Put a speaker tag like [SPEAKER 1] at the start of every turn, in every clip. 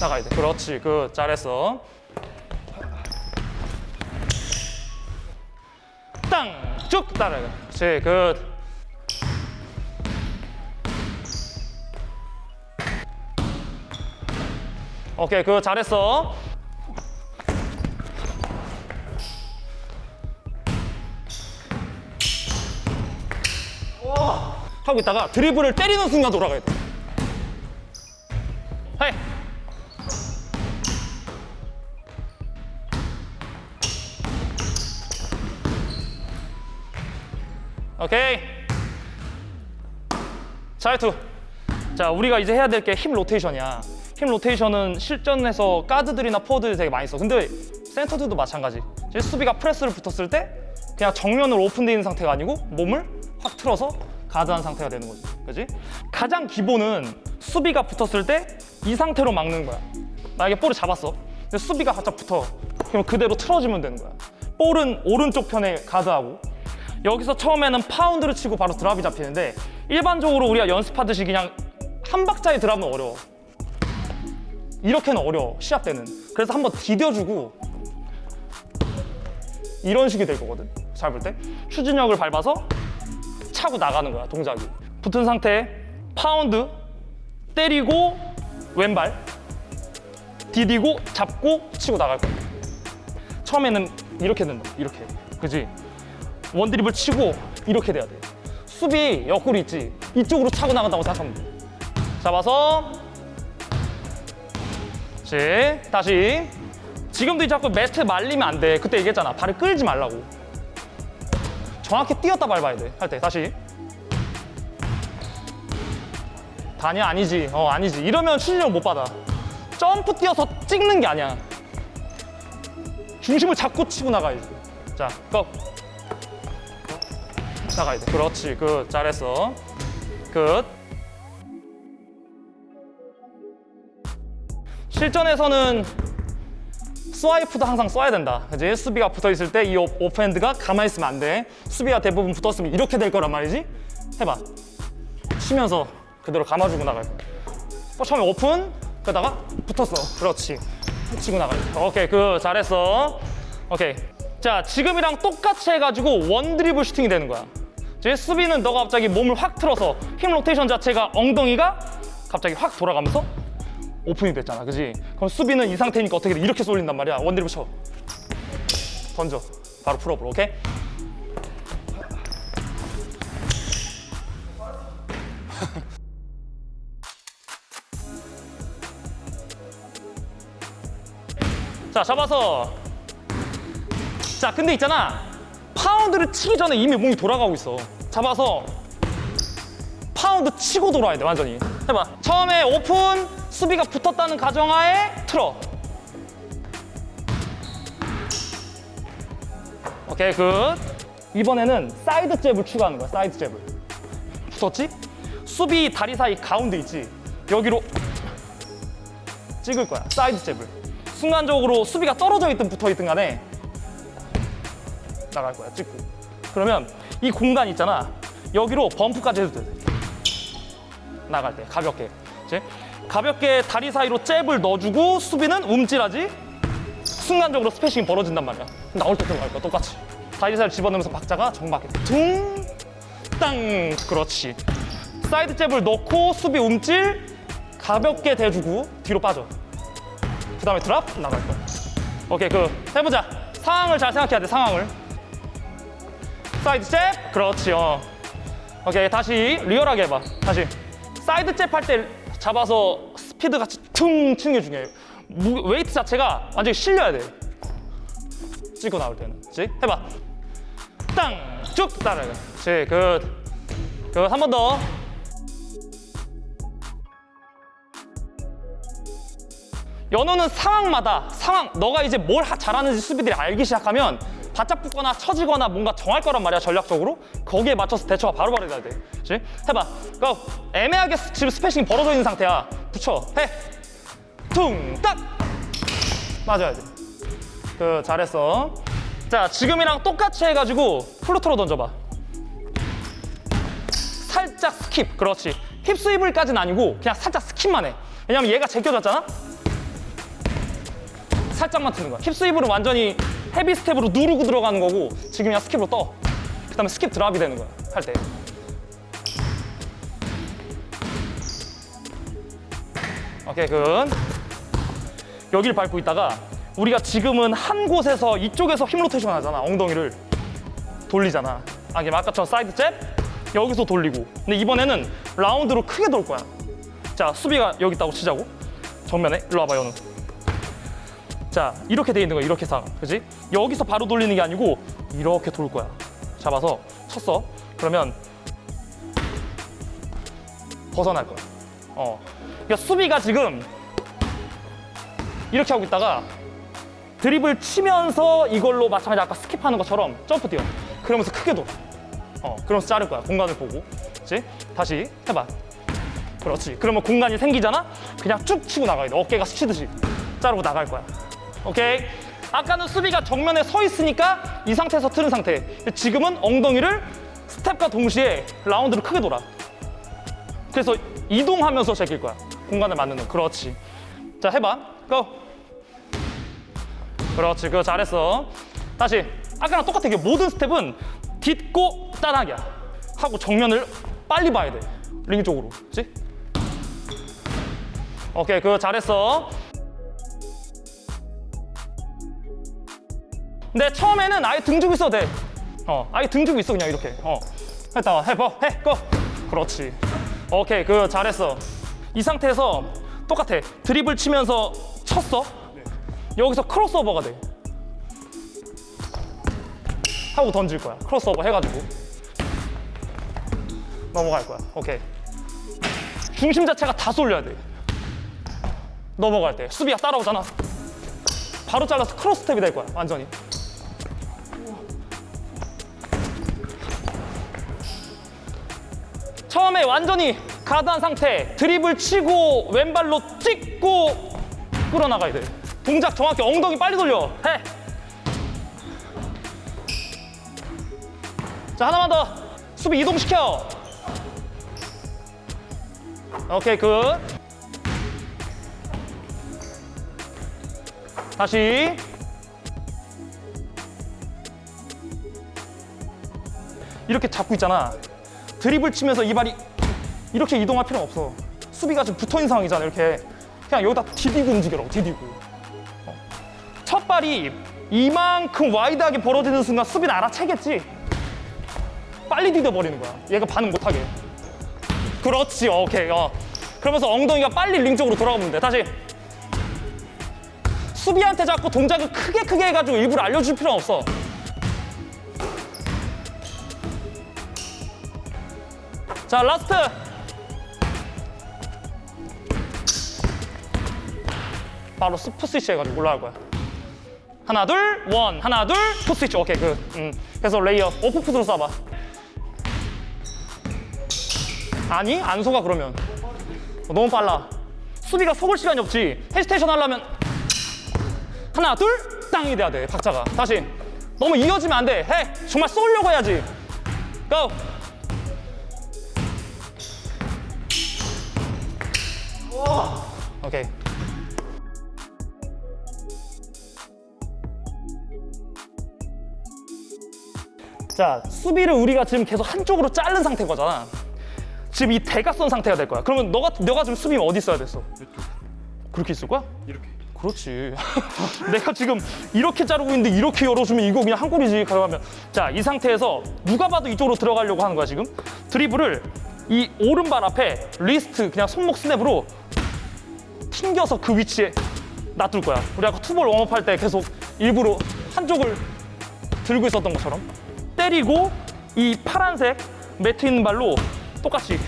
[SPEAKER 1] 나가야 돼. 그렇지. 그 잘했어. 땅! 쭉 따라가. 그렇지. good. 오케이. 그 잘했어. 하고 있다가 드리블을 때리는 순간 돌아가야 돼. 헤이. 오케이. 자유투. 자, 우리가 이제 해야 될 게 힙 로테이션이야. 힙 로테이션은 실전에서 가드들이나 포워드들이 되게 많이 써. 근데 센터들도 마찬가지. 수비가 프레스를 붙었을 때 그냥 정면으로 오픈되어 있는 상태가 아니고 몸을 확 틀어서 가드한 상태가 되는 거지. 그지? 가장 기본은 수비가 붙었을 때 이 상태로 막는 거야. 만약에 볼을 잡았어. 근데 수비가 바짝 붙어. 그럼 그대로 틀어주면 되는 거야. 볼은 오른쪽 편에 가드하고 여기서 처음에는 파운드를 치고 바로 드랍이 잡히는데 일반적으로 우리가 연습하듯이 그냥 한 박자의 드랍은 어려워. 이렇게는 어려워 시합 때는. 그래서 한번 디뎌주고 이런 식이 될 거거든. 잘볼때 추진력을 밟아서 차고 나가는 거야 동작이. 붙은 상태 파운드 때리고 왼발 디디고 잡고 치고 나갈 거야. 처음에는 이렇게 된다. 이렇게. 그지? one 드리블을 치고 이렇게 돼야 돼. 수비 옆구리 있지? 이쪽으로 차고 나간다고 생각하면 돼. 잡아서 그렇지. 다시 지금도 자꾸 매트 말리면 안 돼. 그때 얘기했잖아. 발을 끌지 말라고. 정확히 뛰었다 밟아야 돼. 할 때 다시. 다냐 아니지. 어 아니지. 이러면 출력 못 받아. 점프 뛰어서 찍는 게 아니야. 중심을 잡고 치고 나가야지. 자, go. 나가야 돼. 그렇지. good. 잘했어. Good. 실전에서는 swipe도 항상 써야 된다. 그지? 수비가 붙어 있을 때 이 off-hand가 가만히 있으면 안 돼. 수비가 대부분 붙었으면 이렇게 될 거란 말이지. 해봐. 치면서 그대로 감아주고 나갈 거야. 어, 처음에 오픈, 그러다가 붙었어. 그렇지. 치고 나가야 돼. 오케이, 그 잘했어. 오케이. 자, 지금이랑 똑같이 해가지고 one 드리블 슈팅이 되는 거야. 이제 수비는 너가 갑자기 몸을 확 틀어서 힘 로테이션 자체가 엉덩이가 갑자기 확 돌아가면서 오픈이 됐잖아, 그지? 그럼 수비는 이 상태니까 어떻게 돼? 이렇게 쏠린단 말이야. 원 드리블 쳐. 던져. 바로 풀어버려, 오케이? 자, 잡아서. 자, 근데 있잖아. pound를 치기 전에 이미 몸이 돌아가고 있어. 잡아서 파운드 치고 돌아야 돼, 완전히. 해봐. 처음에 오픈, 수비가 붙었다는 가정하에 틀어. 오케이, good. 이번에는 사이드 잽을 추가하는 거야, 사이드 잽을. 붙었지? 수비 다리 사이 가운데 있지? 여기로 찍을 거야, 사이드 잽을. 순간적으로 수비가 떨어져 있든 붙어 있든 간에 나갈 거야, 찍고. 그러면 이 공간 있잖아. 여기로 bump까지 해도 돼. 나갈 때, 가볍게. 그치? 가볍게 다리 사이로 잽을 넣어주고 수비는 움찔하지? 순간적으로 spacing이 벌어진단 말이야. 나올 때 들어갈 거야, 똑같이. 다리 사이를 집어넣으면서 박자가 정확하게. 둥, 땅. 그렇지. 사이드 잽을 넣고 수비 움찔, 가볍게 대주고 뒤로 빠져. 그 다음에 drop 나갈 거야. 오케이, 그 해보자. 상황을 잘 생각해야 돼, 상황을. 사이드 잽, 그렇지, 어. 오케이, 다시 리얼하게 해봐. 다시. 사이드 잽 할 때 잡아서 스피드 같이 퉁 치는 게 중요해요. 무, weight 자체가 완전히 실려야 돼. 찍고 나올 때는. 그치? 해봐. 땅! 쭉 따라가. 그치, good. Good, 한 번 더. 연호는 상황마다 상황 너가 이제 뭘 하- 잘하는지 수비들이 알기 시작하면 바짝 붙거나 처지거나 뭔가 정할 거란 말이야 전략적으로. 거기에 맞춰서 대처가 바로바로 돼야 돼. 그치? 해봐. 고 애매하게 스- 지금 spacing이 벌어져 있는 상태야. 붙여. 해 퉁딱! 맞아야 돼그 잘했어. 자 지금이랑 똑같이 해가지고 floater로 던져봐. 살짝 skip. 그렇지. hip swivel까지는 아니고 그냥 살짝 skip만 해. 왜냐면 얘가 제껴졌잖아? 살짝만 트는 거야. hip swivel로 완전히 heavy step으로 누르고 들어가는 거고 지금 그냥 skip으로 떠. 그 다음에 skip drop이 되는 거야. 할 때. 오케이, good. 여기를 밟고 있다가 우리가 지금은 한 곳에서 이쪽에서 hip rotation 하잖아. 엉덩이를 돌리잖아. 아, 이게 아까처럼 사이드 잽 여기서 돌리고. 근데 이번에는 라운드로 크게 돌 거야. 자, 수비가 여기 있다고 치자고. 정면에 일로 와봐, 연우. 자, 이렇게 돼 있는 거야. 이렇게 상황. 그지? 여기서 바로 돌리는 게 아니고 이렇게 돌 거야. 잡아서 쳤어. 그러면 벗어날 거야. 어. 그러니까 수비가 지금 이렇게 하고 있다가 드리블을 치면서 이걸로 마찬가지 아까 skip하는 것처럼 점프 뛰어. 그러면서 크게 돌아. 어, 그러면서 자를 거야. 공간을 보고. 그렇지? 다시 해봐. 그렇지. 그러면 공간이 생기잖아? 그냥 쭉 치고 나가야 돼. 어깨가 스치듯이. 자르고 나갈 거야. 오케이? 아까는 수비가 정면에 서 있으니까 이 상태에서 트는 상태. 지금은 엉덩이를 스텝과 동시에 라운드를 크게 돌아. 그래서 이동하면서 제낄 거야. 공간을 거. 그렇지. 자, 해봐. 고! 그렇지. 그거 잘했어. 다시. 아까랑 똑같아. 이게 모든 스텝은 딛고 따라하기야. 하고 정면을 빨리 봐야 돼. 링 쪽으로. 그렇지? 오케이. 그거 잘했어. 근데 처음에는 아예 등 주고 있어도 돼. 어, 아예 등 주고 있어 그냥 이렇게. 어, 했다가 해봐, 해, 고. 그렇지. 오케이, 그 잘했어. 이 상태에서 똑같아. 드립을 치면서 쳤어. 여기서 크로스오버가 돼. 하고 던질 거야. 크로스오버 해가지고 넘어갈 거야. 오케이. 중심 자체가 다 쏠려야 돼. 넘어갈 때 수비가 따라오잖아. 바로 잘라서 cross step이 될 거야. 완전히. 처음에 완전히 가드한 상태 드리블을 치고 왼발로 찍고 끌어나가야 돼. 동작 정확히 엉덩이 빨리 돌려. 해. 자 하나만 더. 수비 이동시켜. 오케이 good. 다시. 이렇게 잡고 있잖아 드리블 치면서 이 발이 이렇게 이동할 필요는 없어. 수비가 지금 붙어 있는 상황이잖아. 이렇게 그냥 여기다 디디고 움직여라. 디디고. 어. 첫 발이 이만큼 wide하게 벌어지는 순간 수비는 알아채겠지. 빨리 디뎌 버리는 거야. 얘가 반응 못하게. 그렇지. 오케이. 어. 그러면서 엉덩이가 빨리 링 쪽으로 돌아가면 돼. 다시. 수비한테 자꾸 동작을 크게 크게 해가지고 일부러 알려줄 필요는 없어. 자 last. 바로 foot switch 해가지고 올라갈 거야. 하나 둘 원. 하나 둘 foot switch. 오케이 그 음. 그래서 레이업 off foot으로 쏴봐. 아니 안 속아 그러면. 어, 너무 빨라. 수비가 속을 시간이 없지. hesitation 하려면 하나 둘 땅이 돼야 돼 박자가. 다시. 너무 이어지면 안 돼 해 정말 쏠려고 해야지. go 오케이. 자, 수비를 우리가 지금 계속 한쪽으로 자른 상태인 거잖아. 지금 이 대각선 상태가 될 거야. 그러면 너가 너가 지금 수비 어디 있어야 됐어? 그렇게 있을 거야?
[SPEAKER 2] 이렇게
[SPEAKER 1] 그렇지. 내가 지금 이렇게 자르고 있는데 이렇게 열어주면 이거 그냥 한 골이지. 가면 자, 이 상태에서 누가 봐도 이쪽으로 들어가려고 하는 거야 지금. 드리블을 이 오른발 앞에 wrist 그냥 손목 스냅으로 튕겨서 그 위치에 놔둘 거야. 우리 아까 two ball warm up 할 때 계속 일부러 한쪽을 들고 있었던 것처럼 때리고 이 파란색 매트 있는 발로 똑같이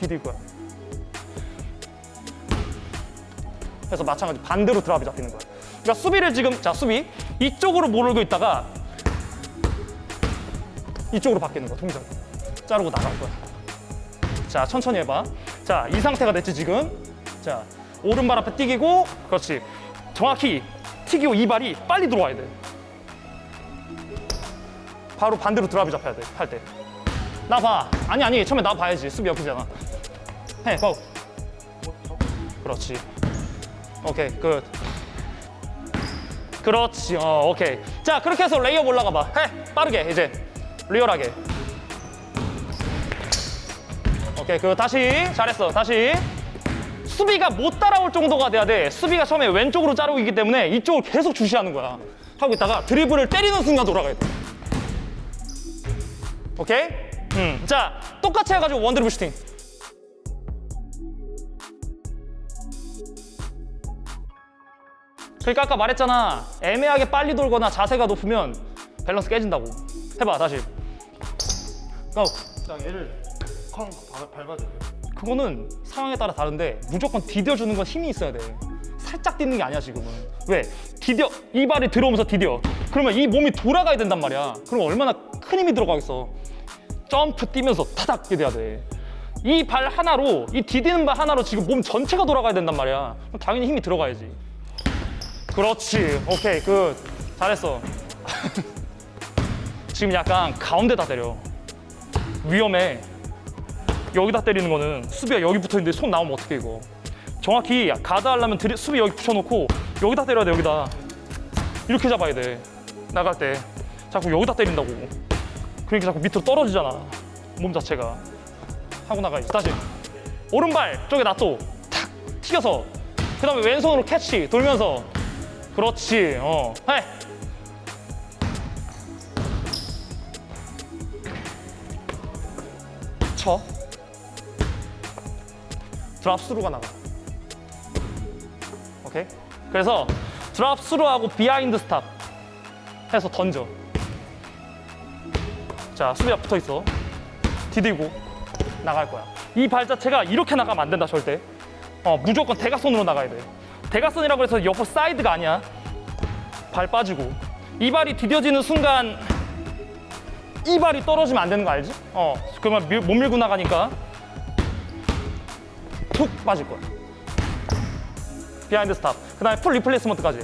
[SPEAKER 1] 디딜 거야. 그래서 마찬가지 반대로 drop이 잡히는 거야. 그러니까 수비를 지금 자 수비 이쪽으로 몰고 있다가 이쪽으로 바뀌는 거야 동작. 자르고 나갈 거야. 자 천천히 해봐. 자 이 상태가 됐지 지금. 자 오른발 앞에 튀기고 그렇지. 정확히 튀기고 이 발이 빨리 들어와야 돼. 바로 반대로 드랍이 잡혀야 돼 할 때. 나 봐. 아니 아니 처음에 나 봐야지 수비 옆이잖아. 해 고. 그렇지. 오케이, good. 그렇지, 어, 오케이. 자, 그렇게 해서 레이업 올라가 봐. 해, 빠르게, 이제. 리얼하게. 오케이, 그 다시. 잘했어, 다시. 수비가 못 따라올 정도가 돼야 돼. 수비가 처음에 왼쪽으로 자르고 있기 때문에 이쪽을 계속 주시하는 거야. 하고 있다가 드리블을 때리는 순간 돌아가야 돼. 오케이? 음. 자, 똑같이 해가지고 one드리블 슈팅. 그러니까 아까 말했잖아. 애매하게 빨리 돌거나 자세가 높으면 밸런스 깨진다고. 해봐, 다시. 어,
[SPEAKER 2] 딱 얘를 쾅 밟- 밟아줘요.
[SPEAKER 1] 그거는 상황에 따라 다른데 무조건 디뎌주는 건 힘이 있어야 돼. 살짝 뛰는 게 아니야 지금은. 왜? 디뎌 이 발이 들어오면서 디뎌. 그러면 이 몸이 돌아가야 된단 말이야. 그럼 얼마나 큰 힘이 들어가겠어. 점프 뛰면서 타닥 뛰어야 돼. 이 발 하나로 이 디디는 발 하나로 지금 몸 전체가 돌아가야 된단 말이야. 그럼 당연히 힘이 들어가야지. 그렇지. 오케이 good. 잘했어. 지금 약간 가운데다 때려. 위험해. 여기다 때리는 거는 수비가 여기 붙어 있는데 손 나오면 어떻게 이거? 정확히 가드 하려면 드리- 수비 여기 붙여놓고 여기다 때려야 돼 여기다. 이렇게 잡아야 돼 나갈 때. 자꾸 여기다 때린다고. 그러니까 자꾸 밑으로 떨어지잖아 몸 자체가. 하고 나가야지 다시. 오른발 쪽에 놔둬 탁 튀겨서. 그 다음에 왼손으로 캐치 돌면서. 그렇지 어. 해. 쳐 drop through가 나가. 오케이? 그래서 drop through하고 behind stop 해서 던져. 자, 수비가 붙어 있어. 디디고 나갈 거야. 이 발 자체가 이렇게 나가면 안 된다, 절대. 어, 무조건 대각선으로 나가야 돼. 대각선이라고 해서 옆으로 사이드가 아니야. 발 빠지고. 이 발이 디뎌지는 순간 이 발이 떨어지면 안 되는 거 알지? 어, 그러면 밀- 못 밀고 나가니까 툭 빠질 거야. behind stop. 그 다음에 foot replacement까지.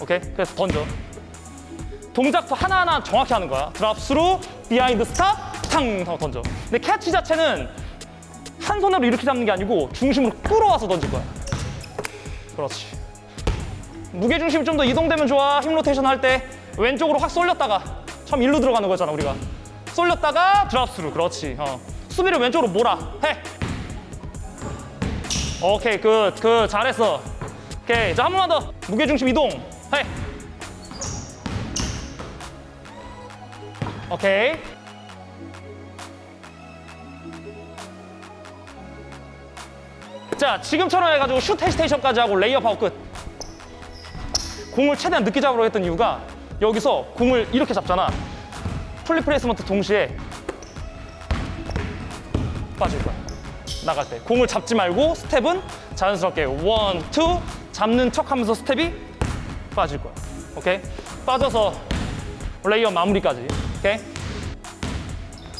[SPEAKER 1] 오케이? 그래서 던져. 동작도 하나하나 정확히 하는 거야. drop through, behind stop, 탕 하고 던져. 근데 캐치 자체는 한 손으로 이렇게 잡는 게 아니고 중심으로 끌어와서 던질 거야. 그렇지. 무게 중심이 좀 더 이동되면 좋아. hip rotation 할 때 왼쪽으로 확 쏠렸다가 처음 일로 들어가는 거잖아 우리가. 쏠렸다가 drop through. 그렇지. 어. 수비를 왼쪽으로 몰아. 해. 오케이 good, good 잘했어. 오케이 자 한 번만 더. 무게중심 이동. 해 오케이. 자 지금처럼 해가지고 슛 hesitation까지 하고 레이업하고 끝. 공을 최대한 늦게 잡으려고 했던 이유가 여기서 공을 이렇게 잡잖아. foot replacement 동시에 빠질 거야 나갈 때 공을 잡지 말고 스텝은 자연스럽게 one, two 잡는 척 하면서 스텝이 빠질 거야. 오케이? 빠져서 레이업 마무리까지. 오케이?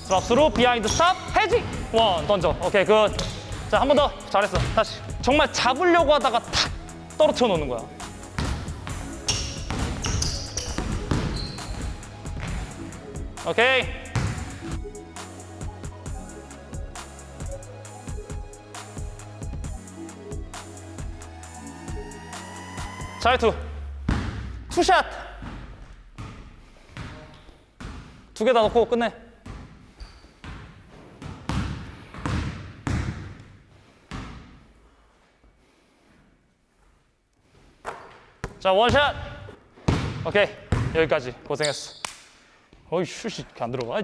[SPEAKER 1] drop through behind stop hesi one 던져. 오케이 good. 자 한 번 더 잘했어. 다시 정말 잡으려고 하다가 탁 떨어뜨려 놓는 거야. 오케이. 자유투. 투샷. 두 개 다 넣고 끝내. 자 원샷. 오케이. 여기까지. 고생했어. 어이 슛이 안 들어가.